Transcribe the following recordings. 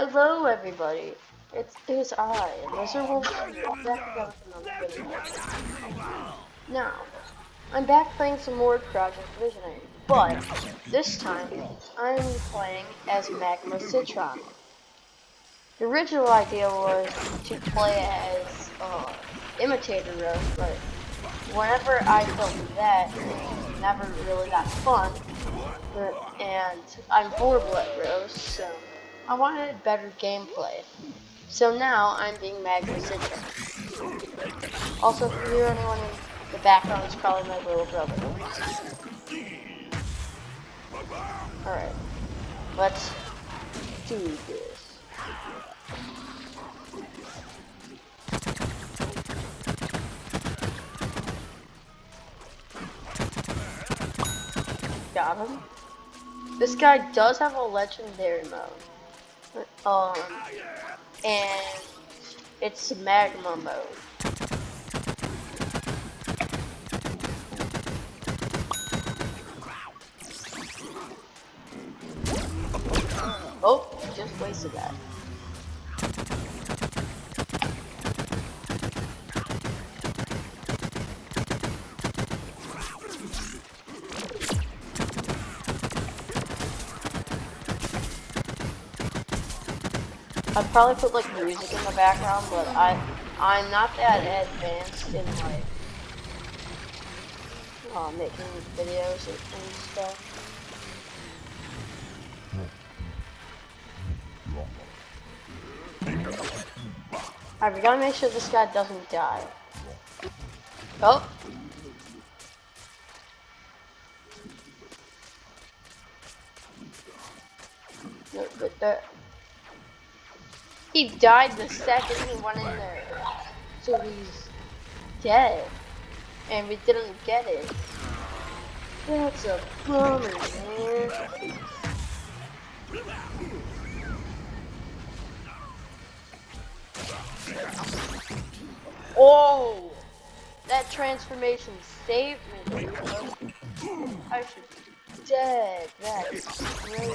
Hello, everybody. It's it was I, video. Now, I'm back playing some more Project Visionary, but this time I'm playing as Magma Citron. The original idea was to play as uh, Imitator Rose, but whenever I filmed that, it never really got fun, and I'm horrible at Rose, so. I wanted better gameplay. So now I'm being Citron. Also, if you hear anyone in the background, it's probably my little brother. Alright. Let's do this. Got him. This guy does have a legendary mode. Um, and it's magma mode. I'd probably put like music in the background, but I I'm not that advanced in like uh, making videos and, stuff. Alright, we gotta make sure this guy doesn't die. Oh! No, but the he died the second he went in there. So he's dead. And we didn't get it. That's a bummer, man. Oh! That transformation saved me. I should be dead. That's crazy.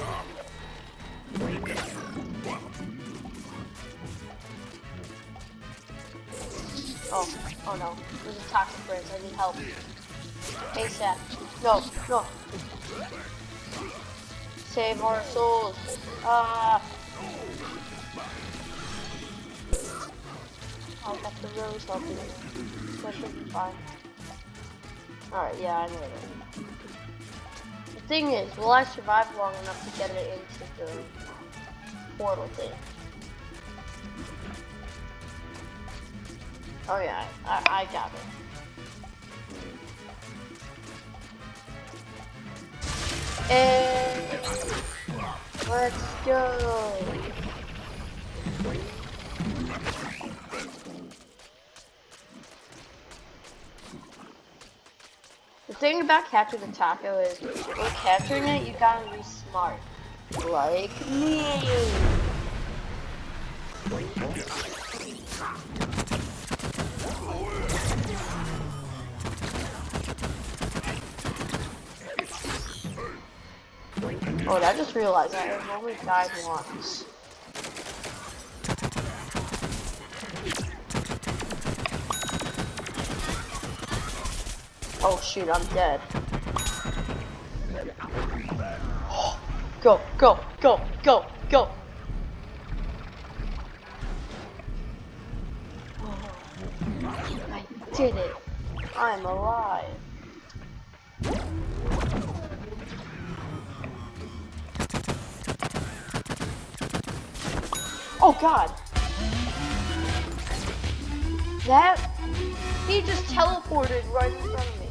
Oh, oh no. There's a toxic prince. I need help. ASAP. No, no. Save our souls. Ah. I got the rose helping. That should be fine. Alright, yeah, I know that. The thing is, will I survive long enough to get it into the portal thing? Oh yeah, I, I got it. And let's go. The thing about capturing the taco is when capturing it, you gotta be smart. Like me. Oh, I just realized I have only died once. Oh shoot, I'm dead. Go, go, go, go, go! Did it! I'm alive! Oh god. That he just teleported right in front of me.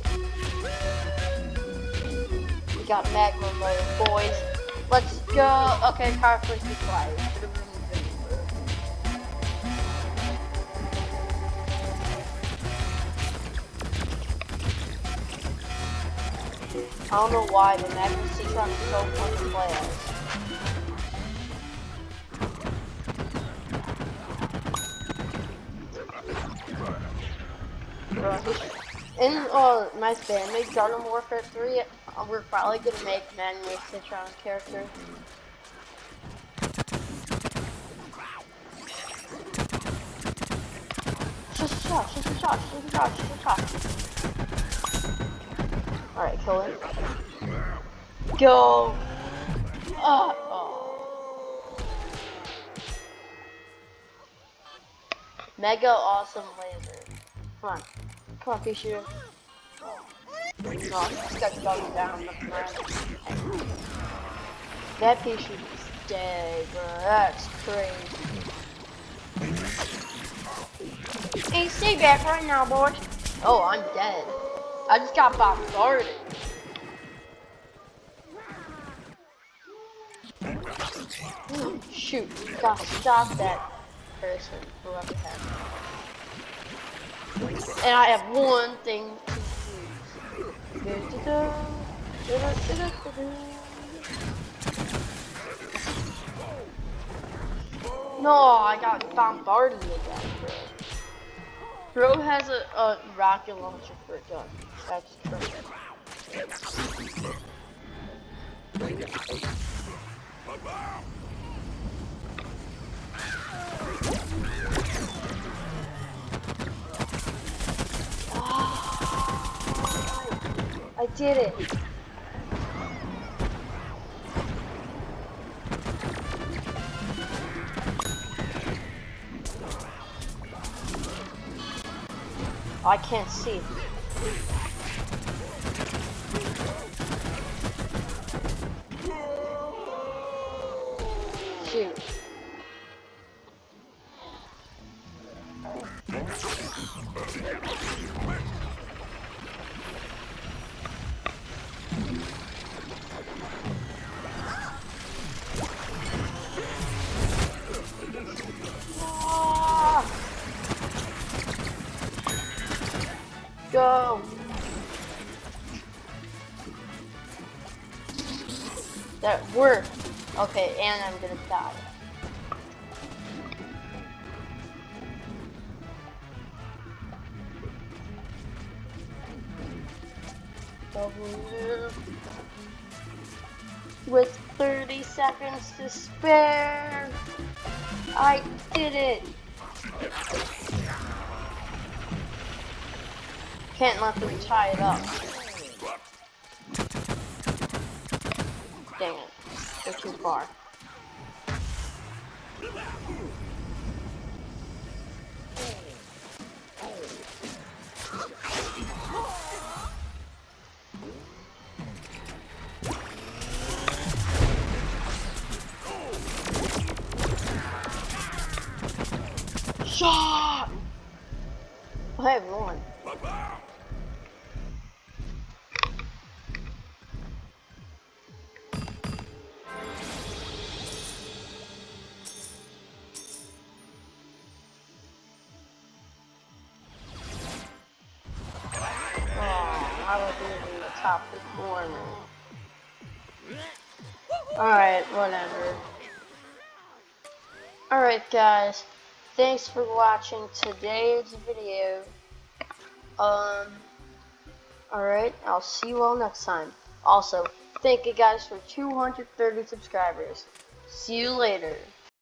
We got magma mode, boys. Let's go. Okay, please be quiet. I don't know why, but Magic and is so fun to play as. In uh, my family, Garden Warfare 3, uh, we're probably gonna make Man with Citron characters. Shush, shush, shush, shush, shush, shush, shush. Alright, kill him. Go! Uh, oh. Mega awesome laser. Come on. Come on, Fisher. No, just got going down. That piece is dead, bro. That's crazy. Hey, stay back right now, boys. Oh, I'm dead. I just got bombarded. Shoot, gotta stop that person, whoever has. And I have one thing no, I got bombarded again, bro. Bro has a, a rocket launcher for a gun. I did it. I can't see. Go! That worked. Okay, and I'm gonna die. With 30 seconds to spare. I did it. Can't let them tie it up. Dang it. They're too far. Shot! I have one. Alright, whatever. Alright guys, thanks for watching today's video. Um, alright, I'll see you all next time. Also, thank you guys for 230 subscribers. See you later.